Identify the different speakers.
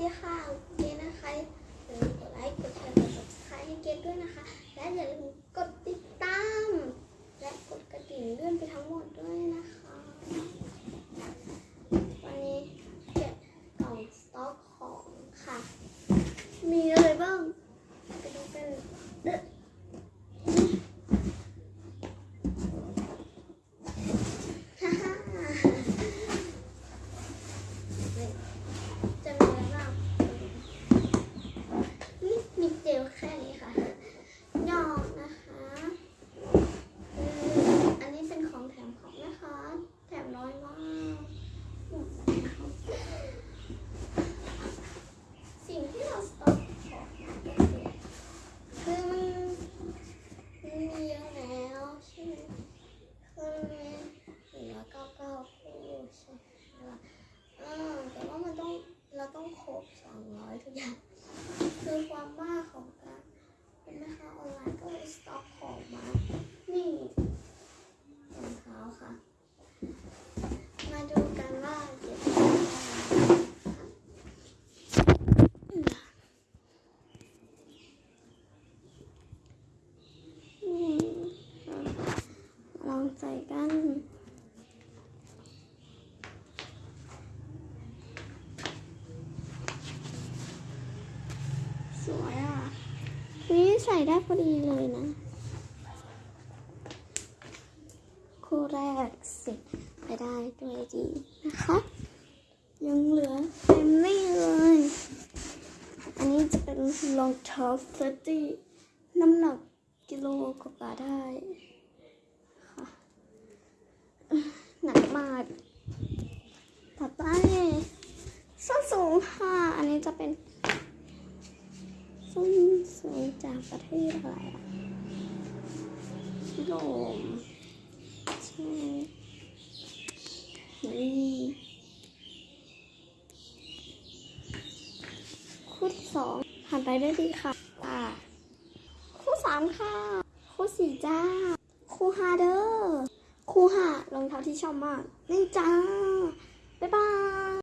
Speaker 1: ดีค่ะเกนะคะอย่าลืมกดไลค์ กดแชร์ กด subscribe ให้เกดด้วยนะคะ และอย่าลืมกดติดตาม และกดกระดิ่งเลื่อนไปทั้งหมดด้วยนะคะ วันนี้เก็บกล่องสต็อกของค่ะ มีอะไรบ้าง ไปดูกันเด้อฮ่าฮ่าจะมีอะไรบ้าง นี่มีเจลแค่นี้ค่ะยอกนะคะอืมอันนี้เป็นของแถมของนะคะ แถมน้อยมาก สิ่งที่เราสต็อกของมาก็คือคือมันมันมีเยอะแล้วใช่ไหมคือมันมีเหลือเก้าเก้าคู่ใช่ไหมล่ะเออแต่ว่ามันต้องเราต้องครบสองร้อยทุกอย่าง คือความบ้าของการเป็นแม่ค้าออนไลน์ก็เลยสต็อกของมา นี่รองเท้าค่ะ มาดูกันว่าเก็บได้นี่ค่ะล องใส่กันสวยอะนี่ใส่ได้พอดีเลยนะ คู่แรกสร็จไปได้ด้วยดีนะคะ ยังเหลือเต็มนี่เลย อันนี้จะเป็นรองเท้าเฟตี้น้ำหนักกิโลกว่าได้ค่ะห นักมากต่อไปส้นสูงค่ะ อันนี้จะเป็นส้นสูงจากประเทศอะไรอะโรปใช่นี่คู่ที่สองผ่านไปได้ดีค่ะอ่าคู่สามค่ะ คู่สี่จ้า คู่ห้าเด้อ คู่ห้ารองเท้าที่ชอบมากนี่จ้า บ๊ายบาย